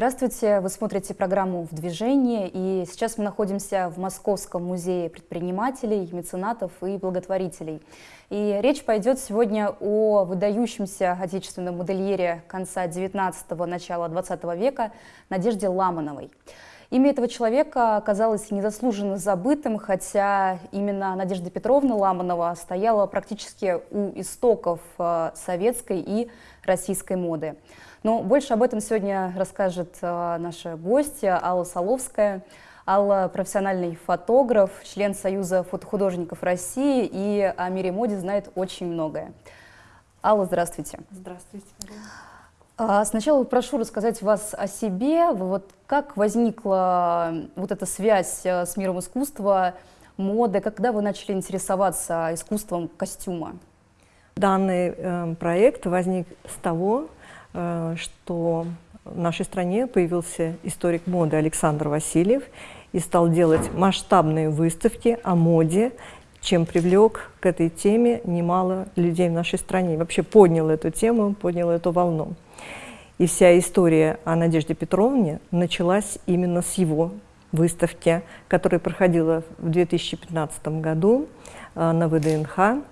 Здравствуйте, вы смотрите программу «В движении», и сейчас мы находимся в Московском музее предпринимателей, меценатов и благотворителей. И речь пойдет сегодня о выдающемся отечественном модельере конца 19-го, начала 20 века Надежде Ламановой. Имя этого человека оказалось незаслуженно забытым, хотя именно Надежда Петровна Ламанова стояла практически у истоков э, советской и российской моды. Но больше об этом сегодня расскажет э, наша гостья Алла Соловская. Алла – профессиональный фотограф, член Союза фотохудожников России и о мире моде знает очень многое. Алла, здравствуйте. Здравствуйте. А, сначала прошу рассказать вас о себе. Вот как возникла вот эта связь э, с миром искусства, моды, когда вы начали интересоваться искусством костюма? Данный э, проект возник с того, что в нашей стране появился историк моды Александр Васильев и стал делать масштабные выставки о моде, чем привлек к этой теме немало людей в нашей стране. Вообще поднял эту тему, поднял эту волну. И вся история о Надежде Петровне началась именно с его выставки, которая проходила в 2015 году э, на ВДНХ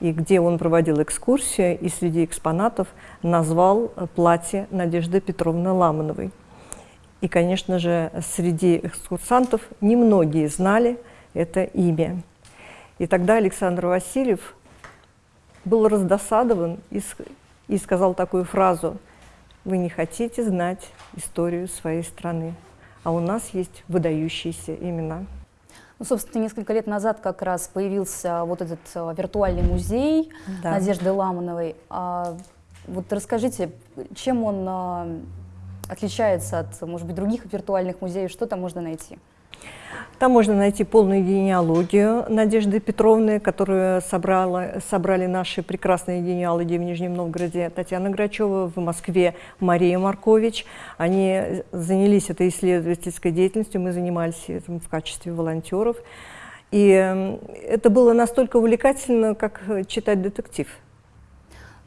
и где он проводил экскурсию, и среди экспонатов назвал платье Надежды Петровны Ламановой. И, конечно же, среди экскурсантов немногие знали это имя. И тогда Александр Васильев был раздосадован и сказал такую фразу «Вы не хотите знать историю своей страны, а у нас есть выдающиеся имена». Ну, собственно, несколько лет назад как раз появился вот этот э, виртуальный музей да. Надежды Ламановой. А, вот расскажите, чем он а, отличается от, может быть, других виртуальных музеев, что там можно найти? Там можно найти полную генеалогию Надежды Петровны, которую собрала, собрали наши прекрасные генеалоги в Нижнем Новгороде Татьяна Грачева, в Москве Мария Маркович. Они занялись этой исследовательской деятельностью, мы занимались этим в качестве волонтеров. И это было настолько увлекательно, как читать детектив.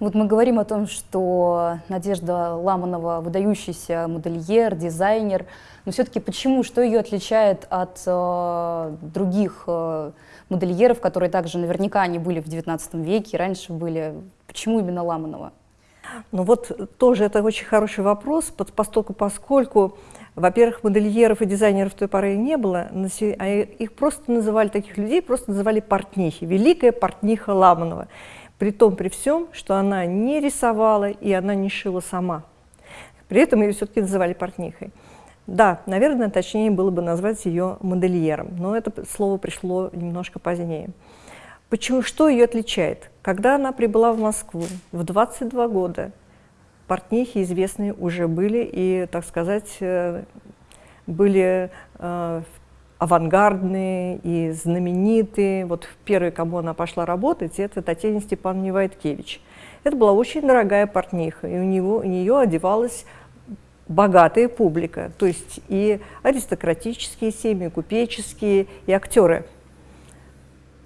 Вот мы говорим о том, что Надежда Ламанова выдающийся модельер, дизайнер, но все-таки почему, что ее отличает от э, других э, модельеров, которые также наверняка они были в XIX веке, раньше были, почему именно Ламанова? Ну вот тоже это очень хороший вопрос, поскольку, поскольку во-первых, модельеров и дизайнеров той поры не было, а их просто называли, таких людей просто называли портнихи, великая портниха Ламанова. При том, при всем, что она не рисовала и она не шила сама. При этом ее все-таки называли портнихой. Да, наверное, точнее было бы назвать ее модельером, но это слово пришло немножко позднее. Почему, что ее отличает? Когда она прибыла в Москву в 22 года, портнихи известные уже были и, так сказать, э, были э, авангардные и знаменитые. Вот первый, кому она пошла работать, это Татьяна Степановна Вайткевич. Это была очень дорогая портниха, и у, него, у нее одевалась богатая публика, то есть и аристократические семьи, купеческие, и актеры.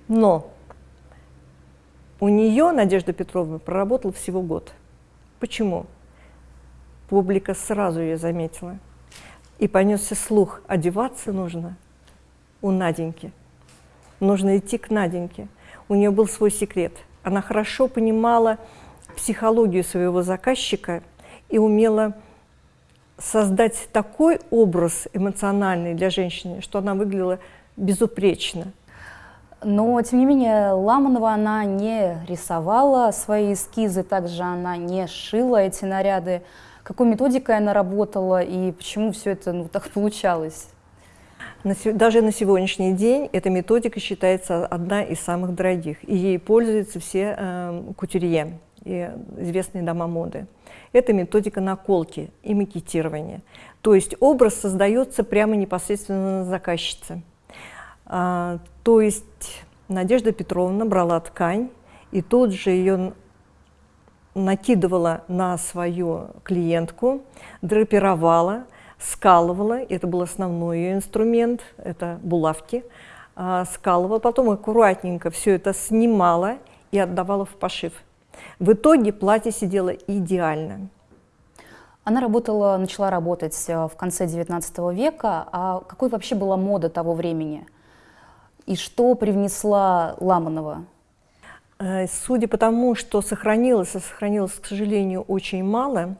Но у нее, Надежда Петровна, проработала всего год. Почему? Публика сразу ее заметила. И понесся слух, одеваться нужно у Наденьки. Нужно идти к Наденьке. У нее был свой секрет. Она хорошо понимала психологию своего заказчика и умела создать такой образ эмоциональный для женщины, что она выглядела безупречно. Но, тем не менее, Ламанова она не рисовала свои эскизы, также она не шила эти наряды. Какой методикой она работала и почему все это ну, так получалось? Даже на сегодняшний день эта методика считается одна из самых дорогих, и ей пользуются все э, кутюрье и известные дома моды. Это методика наколки и макетирования. То есть образ создается прямо непосредственно на заказчице. А, то есть Надежда Петровна брала ткань и тут же ее накидывала на свою клиентку, драпировала, скалывала, это был основной ее инструмент, это булавки, а, скалывала, потом аккуратненько все это снимала и отдавала в пошив. В итоге платье сидело идеально. Она работала, начала работать в конце XIX века. А какой вообще была мода того времени? И что привнесла Ламанова? Судя по тому, что сохранилось, а сохранилось, к сожалению, очень мало,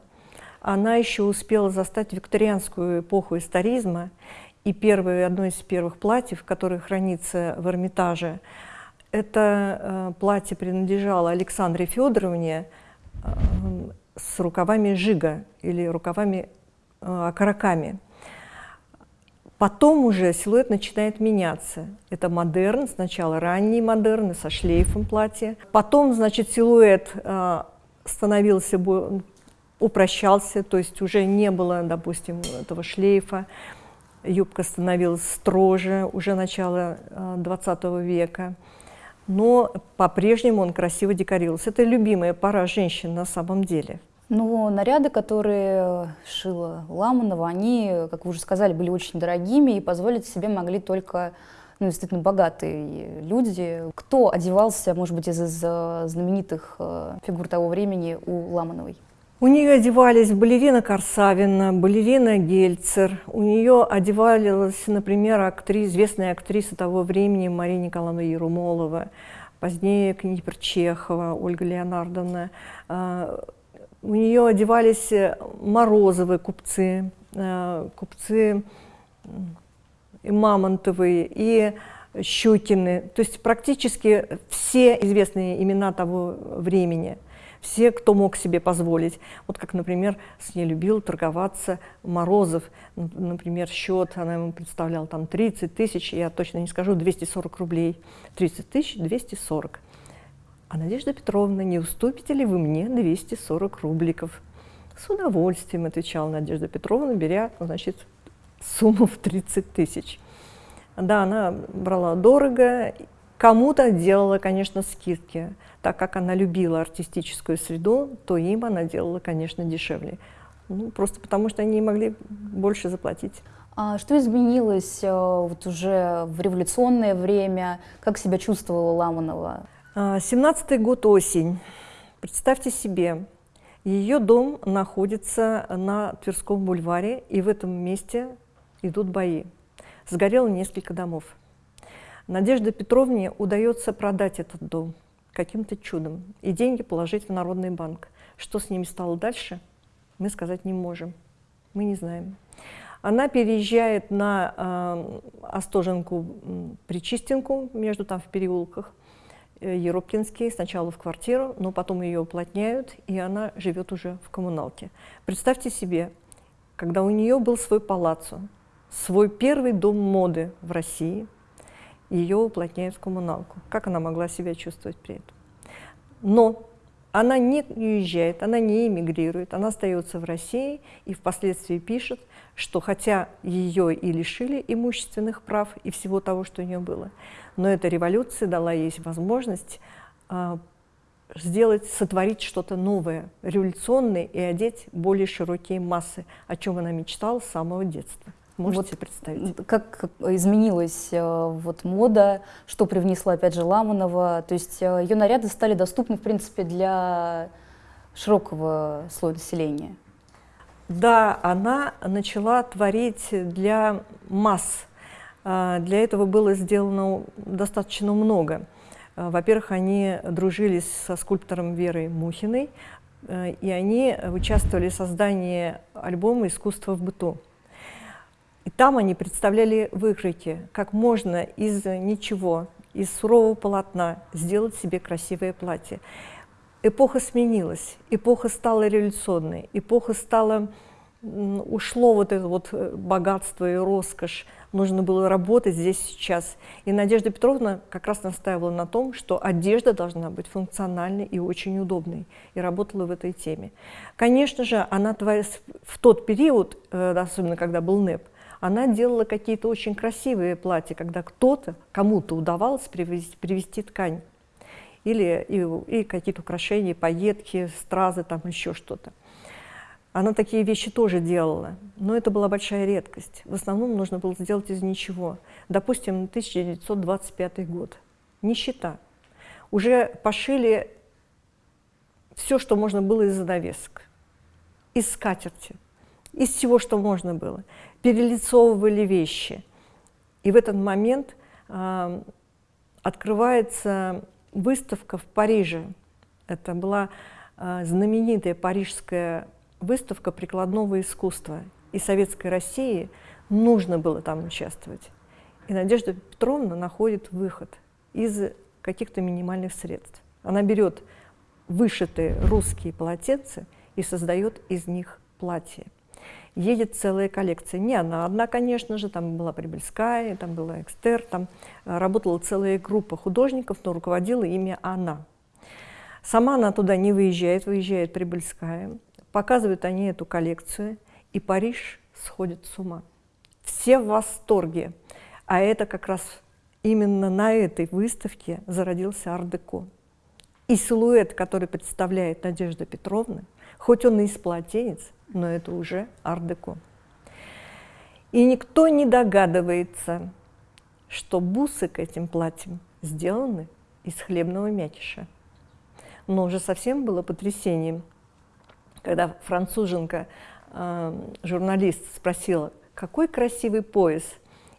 она еще успела застать викторианскую эпоху историзма, и первое, одно из первых платьев, которое хранится в Эрмитаже, это э, платье принадлежало Александре Федоровне э, с рукавами жига или рукавами э, окороками. Потом уже силуэт начинает меняться. Это модерн, сначала ранний модерн со шлейфом платья. Потом, значит, силуэт становился, упрощался, то есть уже не было, допустим, этого шлейфа юбка становилась строже, уже начало 20 э, века. Но по-прежнему он красиво декорировался. Это любимая пара женщин на самом деле. Но наряды, которые шила Ламанова, они, как вы уже сказали, были очень дорогими и позволить себе могли только ну, действительно богатые люди. Кто одевался, может быть, из, из э, знаменитых э, фигур того времени у Ламановой? У нее одевались балерина Корсавина, балерина Гельцер. У нее одевалась, например, актрис, известная актриса того времени Мария Николаевна Ерумолова, позднее Книпер Чехова, Ольга Леонардовна. А, у нее одевались Морозовы купцы, а, купцы Мамонтовые, и Щукины. То есть практически все известные имена того времени – все, кто мог себе позволить. Вот как, например, с ней любил торговаться Морозов. Например, счет она ему представляла там 30 тысяч, я точно не скажу, 240 рублей. 30 тысяч 240. А Надежда Петровна, не уступите ли вы мне 240 рубликов? С удовольствием, отвечала Надежда Петровна, беря, значит, сумму в 30 тысяч. Да, она брала дорого, кому-то делала, конечно, скидки так как она любила артистическую среду, то им она делала, конечно, дешевле. Ну, просто потому, что они не могли больше заплатить. А что изменилось э, вот уже в революционное время? Как себя чувствовала Ламанова? 17-й а, год осень. Представьте себе, ее дом находится на Тверском бульваре, и в этом месте идут бои. Сгорело несколько домов. Надежде Петровне удается продать этот дом – каким-то чудом и деньги положить в Народный банк. Что с ними стало дальше, мы сказать не можем. Мы не знаем. Она переезжает на э, Остоженку, Причистенку, между там в переулках, э, Еропкинский, сначала в квартиру, но потом ее уплотняют, и она живет уже в коммуналке. Представьте себе, когда у нее был свой палаццо, свой первый дом моды в России – ее уплотняют в коммуналку. Как она могла себя чувствовать при этом? Но она не уезжает, она не эмигрирует, она остается в России и впоследствии пишет, что хотя ее и лишили имущественных прав и всего того, что у нее было, но эта революция дала ей возможность а, сделать, сотворить что-то новое, революционное и одеть более широкие массы, о чем она мечтала с самого детства. Можете вот представить? Как изменилась э, вот мода, что привнесла опять же Ламанова, то есть э, ее наряды стали доступны в принципе для широкого слоя населения. Да, она начала творить для масс. Для этого было сделано достаточно много. Во-первых, они дружили со скульптором Верой Мухиной, э, и они участвовали в создании альбома «Искусство в быту». И там они представляли выкройки, как можно из ничего, из сурового полотна сделать себе красивое платье. Эпоха сменилась, эпоха стала революционной, эпоха стала, ушло вот это вот э, богатство и роскошь, нужно было работать здесь сейчас. И Надежда Петровна как раз настаивала на том, что одежда должна быть функциональной и очень удобной, и работала в этой теме. Конечно же, она в тот период, э, особенно когда был НЭП, она делала какие-то очень красивые платья, когда кто-то, кому-то удавалось привезти, привезти ткань. Или и, и какие-то украшения, пайетки, стразы, там еще что-то. Она такие вещи тоже делала, но это была большая редкость. В основном нужно было сделать из ничего. Допустим, 1925 год. Нищета. Уже пошили все, что можно было из занавесок. из скатерти, из всего, что можно было. Перелицовывали вещи. И в этот момент э, открывается выставка в Париже. Это была э, знаменитая парижская выставка прикладного искусства. И Советской России нужно было там участвовать. И Надежда Петровна находит выход из каких-то минимальных средств. Она берет вышитые русские полотенца и создает из них платье. Едет целая коллекция. Не она одна, конечно же, там была Прибыльская, там была Экстер, там э, работала целая группа художников, но руководила ими она. Сама она туда не выезжает, выезжает Прибыльская. Показывают они эту коллекцию, и Париж сходит с ума. Все в восторге. А это как раз именно на этой выставке зародился ар-деко. И силуэт, который представляет Надежда Петровна, хоть он и из полотенец, но это уже ар-деко. И никто не догадывается, что бусы к этим платьям сделаны из хлебного мякиша. Но уже совсем было потрясением, когда француженка, э, журналист, спросила, какой красивый пояс,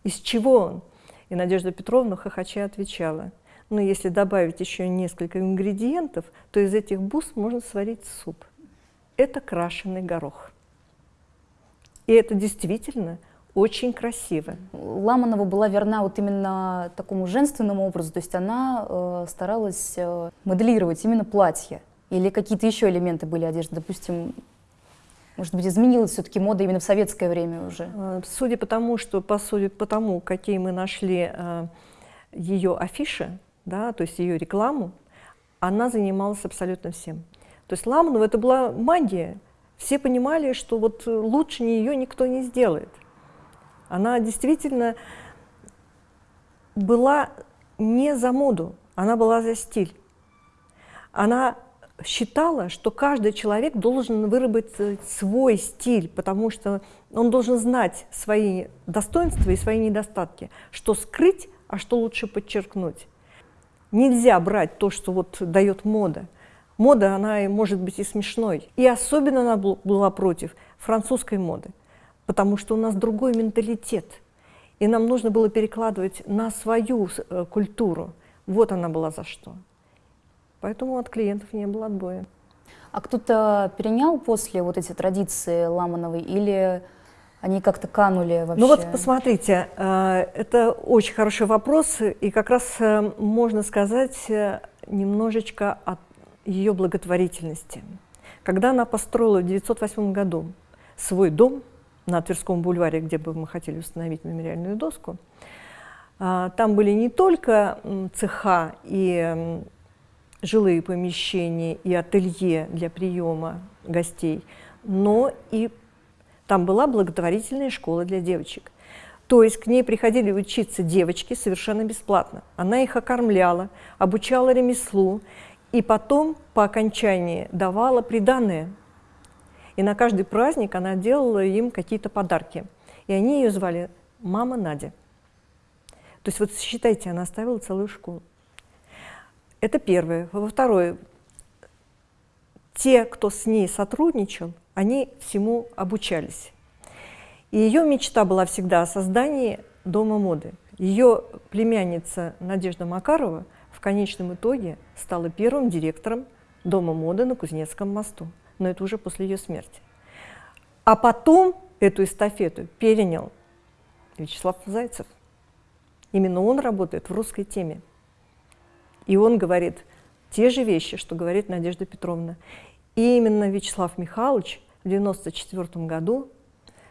из чего он? И Надежда Петровна хохоча отвечала, ну, если добавить еще несколько ингредиентов, то из этих бус можно сварить суп. Это крашеный горох. И это действительно очень красиво. Ламанова была верна вот именно такому женственному образу, то есть она э, старалась э, моделировать именно платье. Или какие-то еще элементы были одежды, допустим, может быть, изменилась все-таки мода именно в советское время уже? А, судя по тому, что, по сути, по тому, какие мы нашли э, ее афиши, да, то есть ее рекламу, она занималась абсолютно всем. То есть Ламанова это была магия. Все понимали, что вот лучше нее никто не сделает. Она действительно была не за моду, она была за стиль. Она считала, что каждый человек должен выработать свой стиль, потому что он должен знать свои достоинства и свои недостатки, что скрыть, а что лучше подчеркнуть. Нельзя брать то, что вот дает мода. Мода, она может быть и смешной. И особенно она была против французской моды, потому что у нас другой менталитет. И нам нужно было перекладывать на свою э, культуру. Вот она была за что. Поэтому от клиентов не было отбоя. А кто-то перенял после вот эти традиции Ламановой или они как-то канули вообще? Ну вот посмотрите, э, это очень хороший вопрос, и как раз э, можно сказать немножечко о ее благотворительности. Когда она построила в 1908 году свой дом на Тверском бульваре, где бы мы хотели установить мемориальную доску, там были не только цеха и жилые помещения и ателье для приема гостей, но и там была благотворительная школа для девочек. То есть к ней приходили учиться девочки совершенно бесплатно. Она их окормляла, обучала ремеслу, и потом по окончании давала приданное. И на каждый праздник она делала им какие-то подарки. И они ее звали «Мама Надя». То есть вот считайте, она оставила целую школу. Это первое. Во-второе, те, кто с ней сотрудничал, они всему обучались. И ее мечта была всегда о создании дома моды. Ее племянница Надежда Макарова конечном итоге стала первым директором дома моды на Кузнецком мосту. Но это уже после ее смерти. А потом эту эстафету перенял Вячеслав Зайцев. Именно он работает в русской теме. И он говорит те же вещи, что говорит Надежда Петровна. И именно Вячеслав Михайлович в 1994 году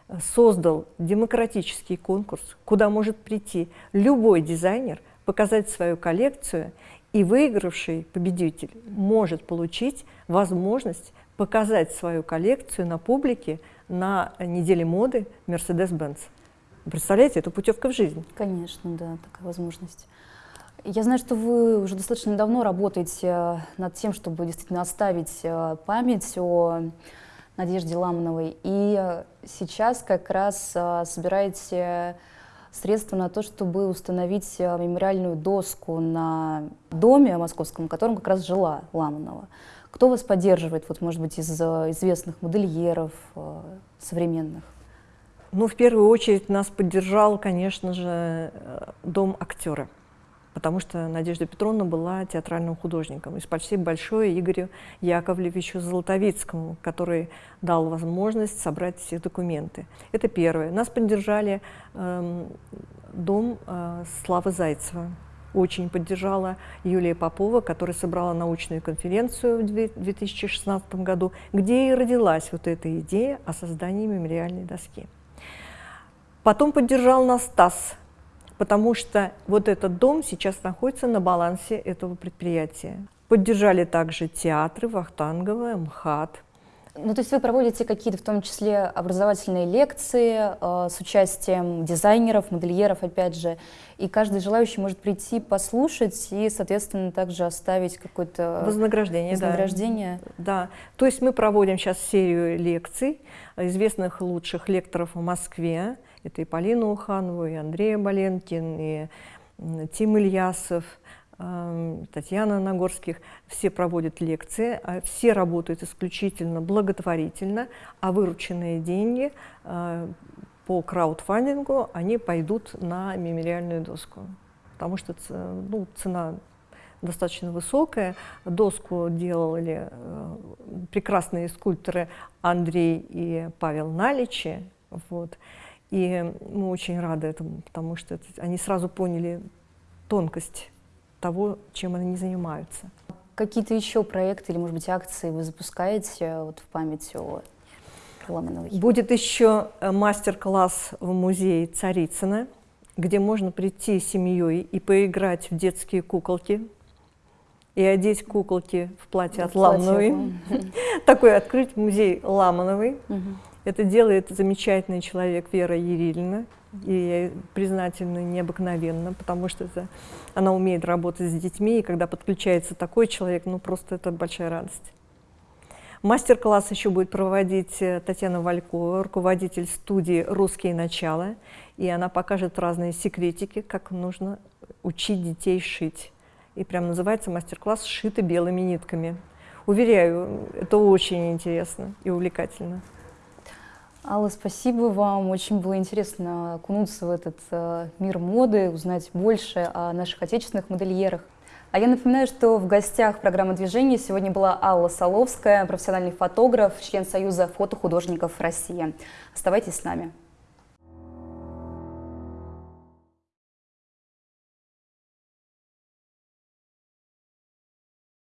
э, создал демократический конкурс, куда может прийти любой дизайнер, показать свою коллекцию, и выигравший победитель может получить возможность показать свою коллекцию на публике на неделе моды Mercedes-Benz. Представляете, это путевка в жизнь. Конечно, да, такая возможность. Я знаю, что вы уже достаточно давно работаете э, над тем, чтобы действительно оставить э, память о Надежде Ламановой. И сейчас как раз э, собираете средства на то, чтобы установить э, мемориальную доску на доме московском, в котором как раз жила Ламанова. Кто вас поддерживает, вот, может быть, из э, известных модельеров э, современных? Ну, в первую очередь нас поддержал, конечно же, дом актера потому что Надежда Петровна была театральным художником. И спасибо большое Игорю Яковлевичу Золотовицкому, который дал возможность собрать все документы. Это первое. Нас поддержали э, дом э, Славы Зайцева. Очень поддержала Юлия Попова, которая собрала научную конференцию в 2016 году, где и родилась вот эта идея о создании мемориальной доски. Потом поддержал нас Стас потому что вот этот дом сейчас находится на балансе этого предприятия. Поддержали также театры Вахтангова, МХАТ. Ну, то есть вы проводите какие-то, в том числе, образовательные лекции э, с участием дизайнеров, модельеров, опять же, и каждый желающий может прийти, послушать и, соответственно, также оставить какое-то вознаграждение. вознаграждение. Да. да, то есть мы проводим сейчас серию лекций известных лучших лекторов в Москве, это и Полина Уханова, и Андрей Боленкин, и Тим Ильясов, эм, Татьяна Нагорских. Все проводят лекции, а все работают исключительно благотворительно, а вырученные деньги э, по краудфандингу, они пойдут на мемориальную доску. Потому что ну, цена достаточно высокая. Доску делали э, прекрасные скульпторы Андрей и Павел Наличи. Вот. И мы очень рады этому, потому что это, они сразу поняли тонкость того, чем они занимаются. Какие-то еще проекты или, может быть, акции вы запускаете вот, в память о Ломановой? Будет еще э, мастер-класс в музее Царицына, где можно прийти с семьей и поиграть в детские куколки, и одеть куколки в платье в от Ламановой. Такой открыть музей Ламановой. Это делает замечательный человек Вера Ерильна. И я признательна необыкновенно, потому что это, она умеет работать с детьми, и когда подключается такой человек, ну просто это большая радость. Мастер-класс еще будет проводить э, Татьяна Валькова, руководитель студии «Русские начала», и она покажет разные секретики, как нужно учить детей шить. И прям называется мастер-класс «Шиты белыми нитками». Уверяю, это очень интересно и увлекательно. Алла, спасибо вам. Очень было интересно окунуться в этот э, мир моды, узнать больше о наших отечественных модельерах. А я напоминаю, что в гостях программы движения сегодня была Алла Соловская, профессиональный фотограф, член Союза фотохудожников России. Оставайтесь с нами.